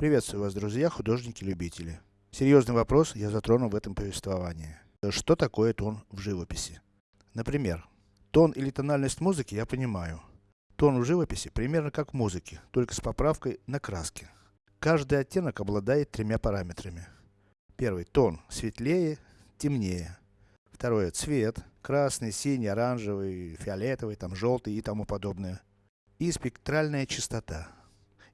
Приветствую вас, друзья, художники-любители. Серьезный вопрос я затрону в этом повествовании. Что такое тон в живописи? Например, тон или тональность музыки я понимаю. Тон в живописи примерно как в музыке, только с поправкой на краски. Каждый оттенок обладает тремя параметрами. Первый тон светлее, темнее. Второе цвет красный, синий, оранжевый, фиолетовый, там желтый и тому подобное. И спектральная частота.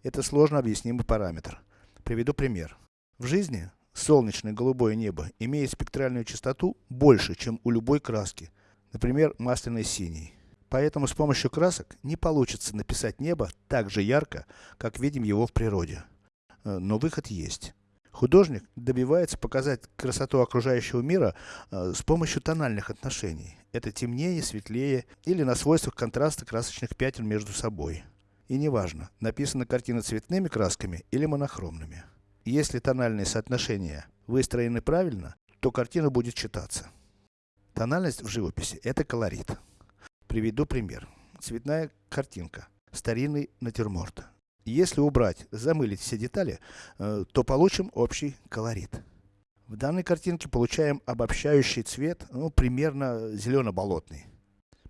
Это сложно объяснимый параметр. Приведу пример. В жизни солнечное голубое небо имеет спектральную частоту больше, чем у любой краски. Например, масляной синий. Поэтому с помощью красок не получится написать небо так же ярко, как видим его в природе. Э, но выход есть. Художник добивается показать красоту окружающего мира э, с помощью тональных отношений. Это темнее, светлее или на свойствах контраста красочных пятен между собой. И неважно, написана картина цветными красками или монохромными. Если тональные соотношения выстроены правильно, то картина будет читаться. Тональность в живописи это колорит. Приведу пример. Цветная картинка. Старинный натюрморт. Если убрать, замылить все детали, э, то получим общий колорит. В данной картинке получаем обобщающий цвет, ну, примерно зелено-болотный.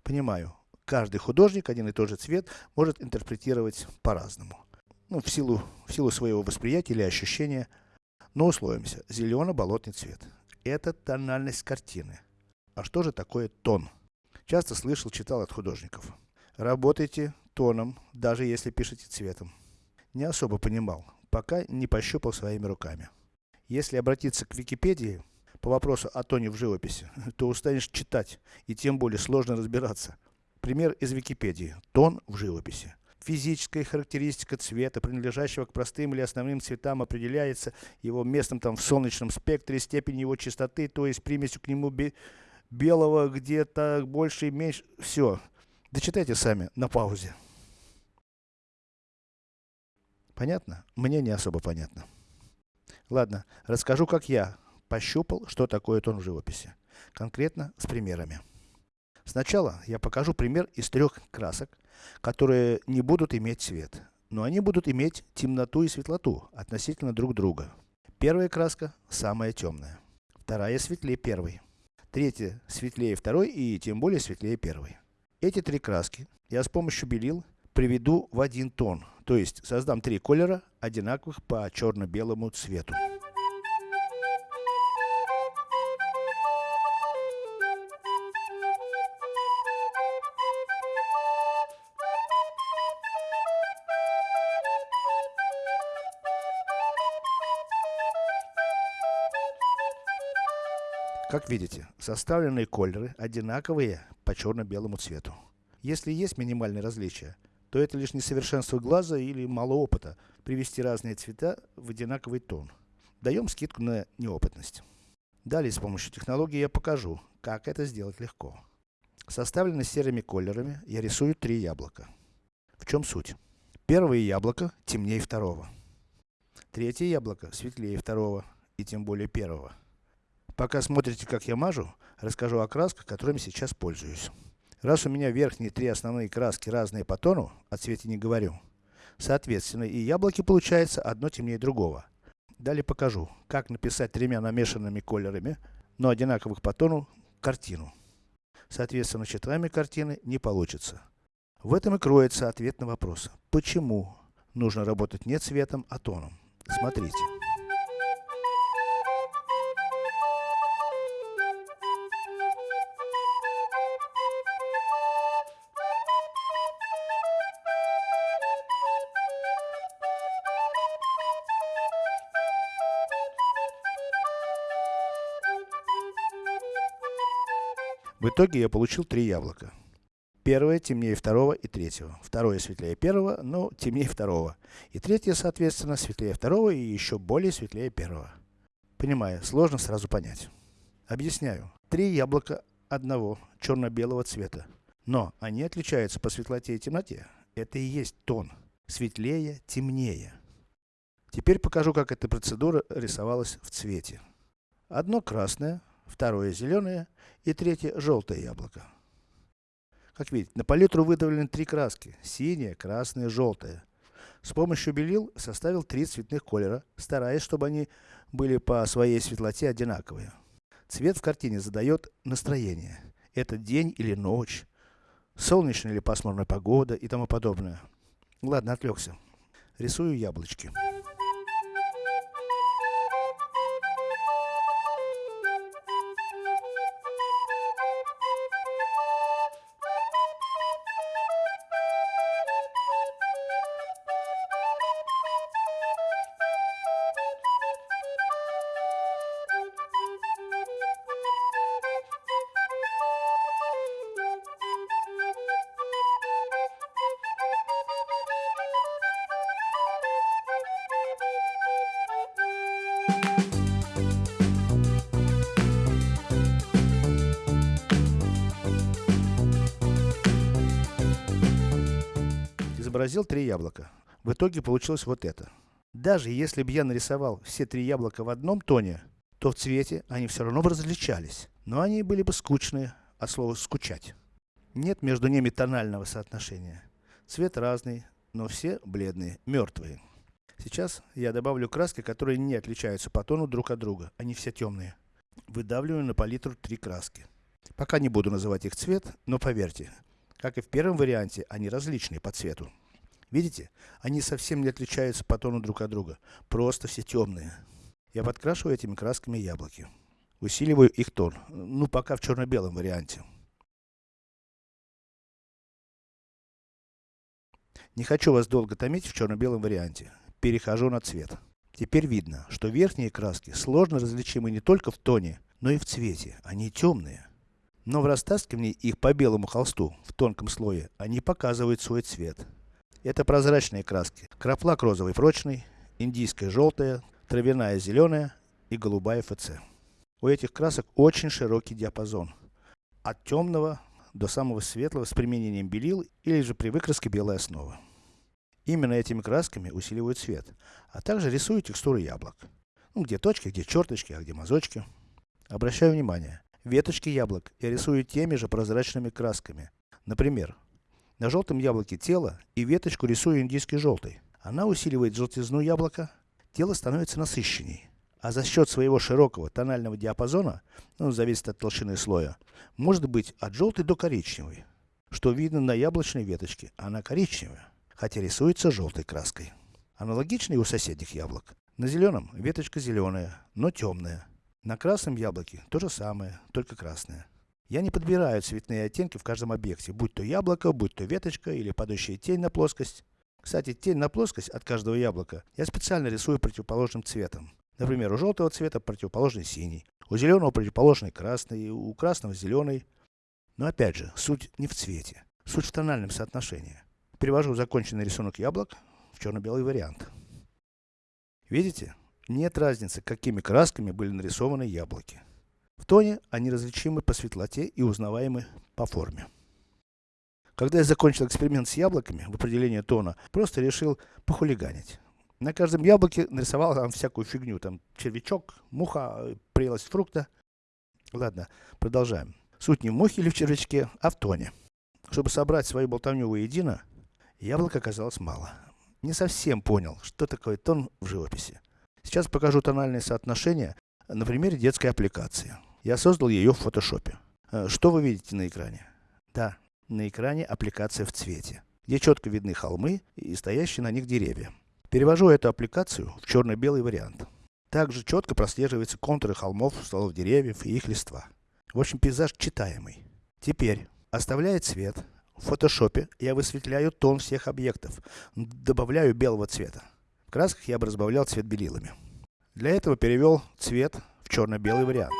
Понимаю, каждый художник один и тот же цвет может интерпретировать по-разному. Ну, в силу, в силу своего восприятия или ощущения. Но условимся, зелено-болотный цвет. Это тональность картины. А что же такое тон? Часто слышал, читал от художников. Работайте тоном, даже если пишете цветом не особо понимал, пока не пощупал своими руками. Если обратиться к Википедии, по вопросу о тоне в живописи, то устанешь читать, и тем более сложно разбираться. Пример из Википедии. Тон в живописи. Физическая характеристика цвета, принадлежащего к простым или основным цветам, определяется его местом там в солнечном спектре, степень его чистоты, то есть примесью к нему белого где-то больше и меньше. Все. Дочитайте сами, на паузе. Понятно? Мне не особо понятно. Ладно, расскажу как я пощупал, что такое тон в живописи. Конкретно с примерами. Сначала я покажу пример из трех красок, которые не будут иметь цвет. Но они будут иметь темноту и светлоту относительно друг друга. Первая краска самая темная. Вторая светлее первой. Третья светлее второй и тем более светлее первой. Эти три краски я с помощью белил приведу в один тон, то есть создам три колера, одинаковых по черно-белому цвету. Как видите, составленные колеры одинаковые по черно-белому цвету. Если есть минимальные различия, то это лишь несовершенство глаза или мало опыта привести разные цвета в одинаковый тон. Даем скидку на неопытность. Далее с помощью технологии я покажу, как это сделать легко. Составлены серыми колерами, я рисую три яблока. В чем суть? Первое яблоко темнее второго. Третье яблоко светлее второго и тем более первого. Пока смотрите как я мажу, расскажу о красках, которыми сейчас пользуюсь. Раз у меня верхние три основные краски разные по тону, о цвете не говорю, соответственно и яблоки получается одно темнее другого. Далее покажу, как написать тремя намешанными колерами, но одинаковых по тону, картину. Соответственно, четами картины не получится. В этом и кроется ответ на вопрос, почему нужно работать не цветом, а тоном. Смотрите. В итоге я получил три яблока. Первое темнее второго и третьего. Второе светлее первого, но темнее второго. И третье, соответственно, светлее второго и еще более светлее первого. Понимаю, сложно сразу понять. Объясняю. Три яблока одного черно-белого цвета. Но они отличаются по светлоте и темноте. Это и есть тон. Светлее, темнее. Теперь покажу, как эта процедура рисовалась в цвете. Одно красное, второе зеленое и третье желтое яблоко. Как видите, на палитру выдавлены три краски. Синяя, красная, желтая. С помощью белил составил три цветных колера, стараясь, чтобы они были по своей светлоте одинаковые. Цвет в картине задает настроение. Это день или ночь, солнечная или пасмурная погода и тому подобное. Ладно, отвлекся. Рисую яблочки. Изобразил три яблока. В итоге получилось вот это. Даже если бы я нарисовал все три яблока в одном тоне, то в цвете они все равно бы различались. Но они были бы скучные, от слова скучать. Нет между ними тонального соотношения. Цвет разный, но все бледные, мертвые. Сейчас я добавлю краски, которые не отличаются по тону друг от друга. Они все темные. Выдавливаю на палитру три краски. Пока не буду называть их цвет, но поверьте, как и в первом варианте, они различные по цвету. Видите? Они совсем не отличаются по тону друг от друга. Просто все темные. Я подкрашиваю этими красками яблоки. Усиливаю их тон. Ну, пока в черно-белом варианте. Не хочу вас долго томить в черно-белом варианте. Перехожу на цвет. Теперь видно, что верхние краски сложно различимы не только в тоне, но и в цвете. Они темные. Но в растаскивании их по белому холсту, в тонком слое, они показывают свой цвет. Это прозрачные краски. Краплак розовый прочный, индийская желтая, травяная зеленая и голубая ФЦ. У этих красок очень широкий диапазон. От темного до самого светлого с применением белил или же при выкраске белой основы. Именно этими красками усиливают цвет, а также рисую текстуры яблок. Ну, где точки, где черточки, а где мазочки. Обращаю внимание, веточки яблок я рисую теми же прозрачными красками. Например, на желтом яблоке тело и веточку рисую индийской желтой. Она усиливает желтизну яблока, тело становится насыщенней. А за счет своего широкого тонального диапазона, ну зависит от толщины слоя, может быть от желтой до коричневой. Что видно на яблочной веточке, она коричневая, хотя рисуется желтой краской. Аналогично у соседних яблок. На зеленом веточка зеленая, но темная. На красном яблоке то же самое, только красная. Я не подбираю цветные оттенки в каждом объекте, будь то яблоко, будь то веточка или падающая тень на плоскость. Кстати, тень на плоскость от каждого яблока я специально рисую противоположным цветом. Например, у желтого цвета противоположный синий, у зеленого противоположный красный, у красного зеленый. Но опять же, суть не в цвете, суть в тональном соотношении. Перевожу законченный рисунок яблок в черно-белый вариант. Видите? Нет разницы, какими красками были нарисованы яблоки. В тоне они различимы по светлоте и узнаваемы по форме. Когда я закончил эксперимент с яблоками в определении тона, просто решил похулиганить. На каждом яблоке нарисовал там всякую фигню, там червячок, муха, прелость фрукта. Ладно, продолжаем. Суть не в мухе или в червячке, а в тоне. Чтобы собрать свою болтовню воедино, яблок оказалось мало. Не совсем понял, что такое тон в живописи. Сейчас покажу тональные соотношения на примере детской аппликации. Я создал ее в фотошопе. Э, что вы видите на экране? Да, на экране аппликация в цвете, где четко видны холмы и стоящие на них деревья. Перевожу эту аппликацию в черно-белый вариант. Также четко прослеживаются контуры холмов, стволов деревьев и их листва. В общем, пейзаж читаемый. Теперь, оставляя цвет, в фотошопе я высветляю тон всех объектов, добавляю белого цвета. В красках я бы разбавлял цвет белилами. Для этого перевел цвет в черно-белый вариант.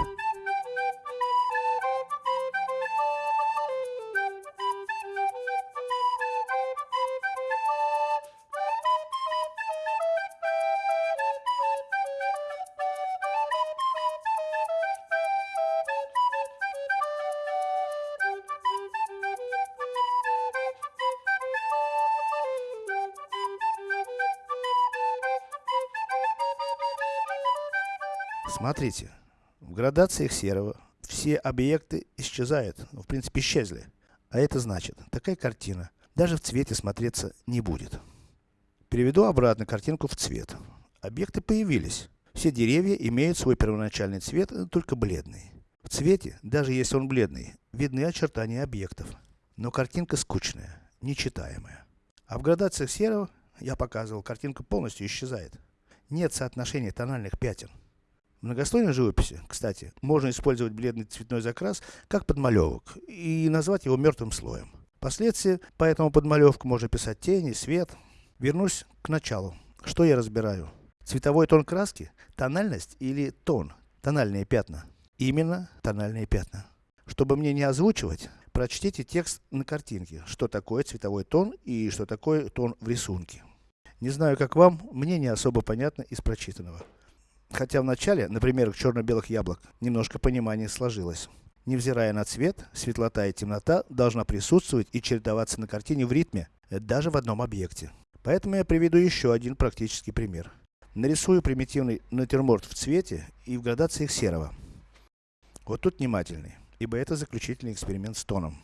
Смотрите, в градациях серого все объекты исчезают, ну, в принципе исчезли. А это значит, такая картина даже в цвете смотреться не будет. Переведу обратно картинку в цвет. Объекты появились. Все деревья имеют свой первоначальный цвет, только бледный. В цвете, даже если он бледный, видны очертания объектов. Но картинка скучная, нечитаемая. А в градациях серого, я показывал, картинка полностью исчезает. Нет соотношения тональных пятен. Многослойной живописи, кстати, можно использовать бледный цветной закрас как подмалевок и назвать его мертвым слоем. Впоследствии по этому подмалевку можно писать тени, свет. Вернусь к началу. Что я разбираю? Цветовой тон краски, тональность или тон, тональные пятна. Именно тональные пятна. Чтобы мне не озвучивать, прочтите текст на картинке, что такое цветовой тон и что такое тон в рисунке. Не знаю как вам, мне не особо понятно из прочитанного. Хотя в начале, например, к черно-белых яблок, немножко понимание сложилось. Невзирая на цвет, светлота и темнота должна присутствовать и чередоваться на картине в ритме, даже в одном объекте. Поэтому я приведу еще один практический пример. Нарисую примитивный натюрморт в цвете и в градациях серого. Вот тут внимательный, ибо это заключительный эксперимент с тоном.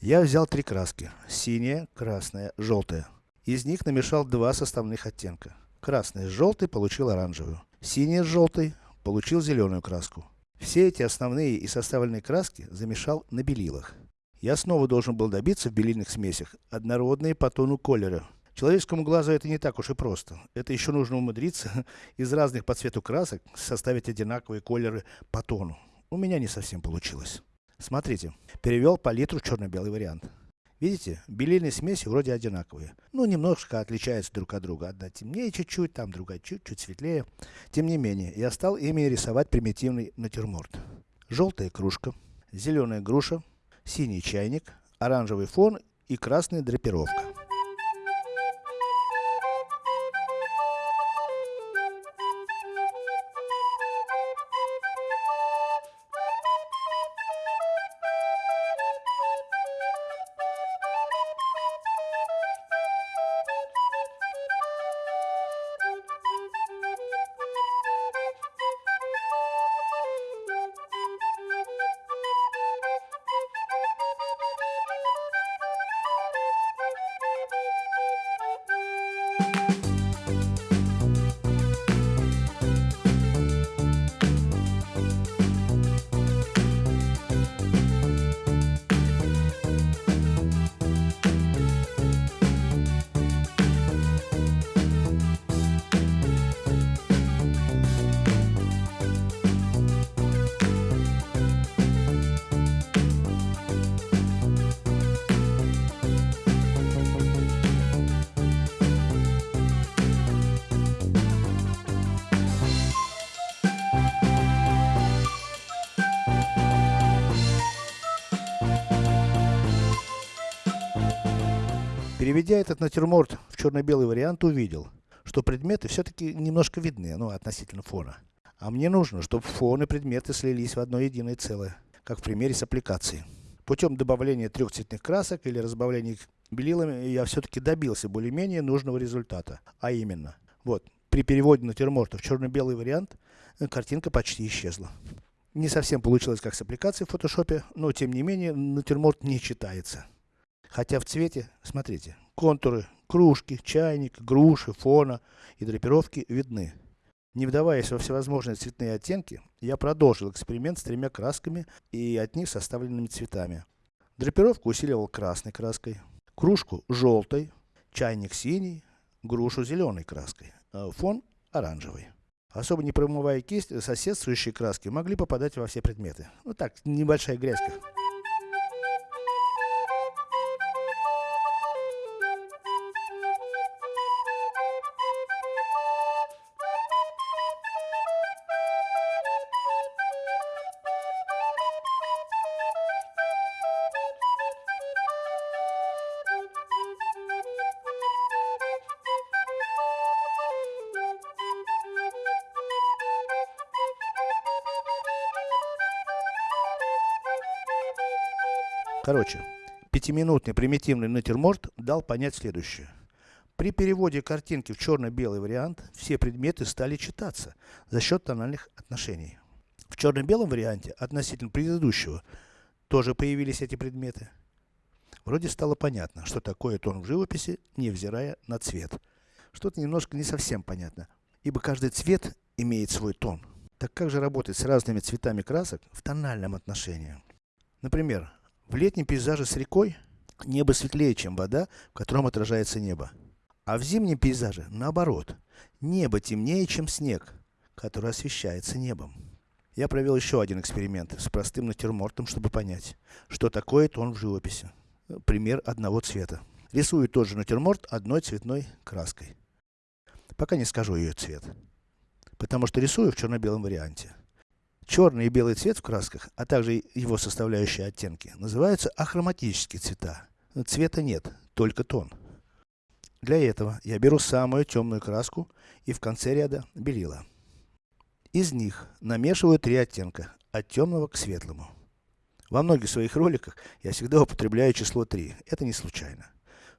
Я взял три краски. Синяя, красная, желтая. Из них намешал два составных оттенка. Красный с желтой получил оранжевую. Синий с желтой получил зеленую краску. Все эти основные и составленные краски замешал на белилах. Я снова должен был добиться в белильных смесях однородные по тону колера. Человеческому глазу это не так уж и просто. Это еще нужно умудриться из разных по цвету красок составить одинаковые колеры по тону. У меня не совсем получилось. Смотрите, перевел палитру черно-белый вариант. Видите, белильные смеси вроде одинаковые. Ну, немножко отличаются друг от друга. Одна темнее чуть-чуть, там другая чуть-чуть светлее. Тем не менее, я стал ими рисовать примитивный натюрморт. Желтая кружка, зеленая груша, синий чайник, оранжевый фон и красная драпировка. Переведя этот натюрморт в черно-белый вариант, увидел, что предметы все-таки немножко видны, ну, относительно фона. А мне нужно, чтобы фон и предметы слились в одно единое целое, как в примере с аппликацией. Путем добавления трех цветных красок или разбавления их белилами, я все-таки добился более-менее нужного результата. А именно, вот, при переводе натюрморта в черно-белый вариант, э, картинка почти исчезла. Не совсем получилось как с аппликацией в фотошопе, но тем не менее, натюрморт не читается. Хотя в цвете, смотрите, контуры, кружки, чайник, груши, фона и драпировки видны. Не вдаваясь во всевозможные цветные оттенки, я продолжил эксперимент с тремя красками и от них составленными цветами. Драпировку усиливал красной краской, кружку желтой, чайник синий, грушу зеленой краской, а фон оранжевый. Особо не промывая кисть, соседствующие краски могли попадать во все предметы. Вот так, небольшая грязька. Короче, пятиминутный примитивный натюрморт дал понять следующее. При переводе картинки в черно-белый вариант, все предметы стали читаться за счет тональных отношений. В черно-белом варианте, относительно предыдущего, тоже появились эти предметы. Вроде стало понятно, что такое тон в живописи, невзирая на цвет. что-то немножко не совсем понятно, ибо каждый цвет имеет свой тон. Так как же работать с разными цветами красок в тональном отношении? Например, в летнем пейзаже с рекой, небо светлее, чем вода, в котором отражается небо. А в зимнем пейзаже, наоборот, небо темнее, чем снег, который освещается небом. Я провел еще один эксперимент с простым натюрмортом, чтобы понять, что такое тон в живописи. Пример одного цвета. Рисую тот же натюрморт одной цветной краской. Пока не скажу ее цвет. Потому что рисую в черно-белом варианте. Черный и белый цвет в красках, а также его составляющие оттенки, называются ахроматические цвета. Цвета нет, только тон. Для этого я беру самую темную краску и в конце ряда белила. Из них намешиваю три оттенка, от темного к светлому. Во многих своих роликах я всегда употребляю число 3, это не случайно.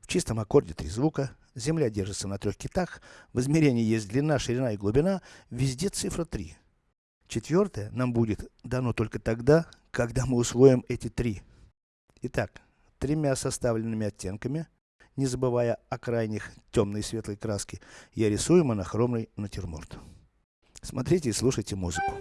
В чистом аккорде три звука, земля держится на трех китах, в измерении есть длина, ширина и глубина, везде цифра 3. Четвертое нам будет дано только тогда, когда мы усвоим эти три. Итак, тремя составленными оттенками, не забывая о крайних темной и светлой краске, я рисую монохромный натюрморт. Смотрите и слушайте музыку.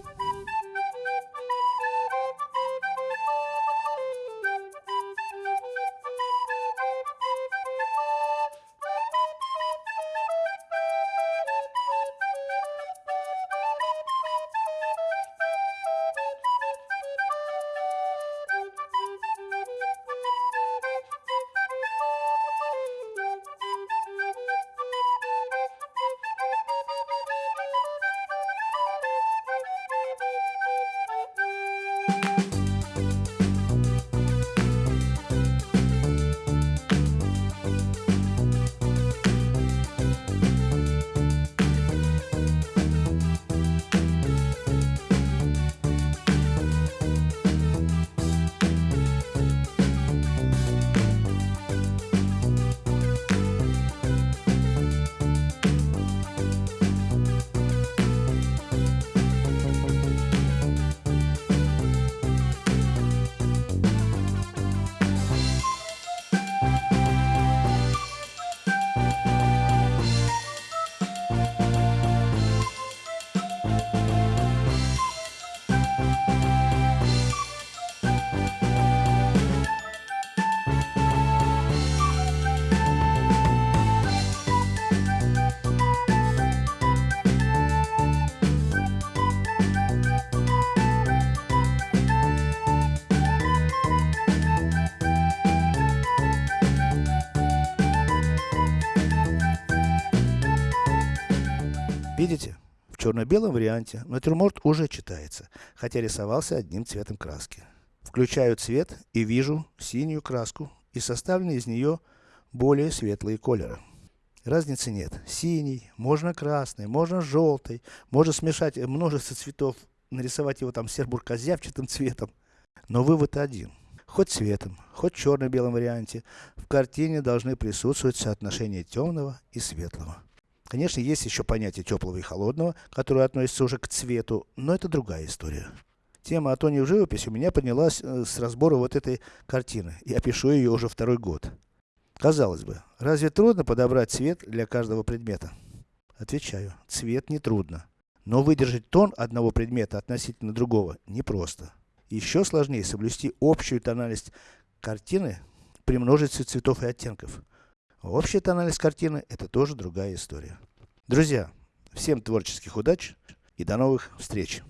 Видите? В черно-белом варианте натюрморт уже читается, хотя рисовался одним цветом краски. Включаю цвет и вижу синюю краску и составленные из нее более светлые колеры. Разницы нет. Синий, можно красный, можно желтый, можно смешать множество цветов, нарисовать его там сербуркозявчатым цветом. Но вывод один. Хоть цветом, хоть черно-белом варианте, в картине должны присутствовать соотношение темного и светлого. Конечно, есть еще понятие теплого и холодного, которое относится уже к цвету, но это другая история. Тема о тоне в живописи у меня поднялась э, с разбора вот этой картины. Я пишу ее уже второй год. Казалось бы, разве трудно подобрать цвет для каждого предмета? Отвечаю, цвет не трудно. Но выдержать тон одного предмета относительно другого непросто. Еще сложнее соблюсти общую тональность картины при множестве цветов и оттенков. Общий анализ картины это тоже другая история. Друзья, всем творческих удач и до новых встреч!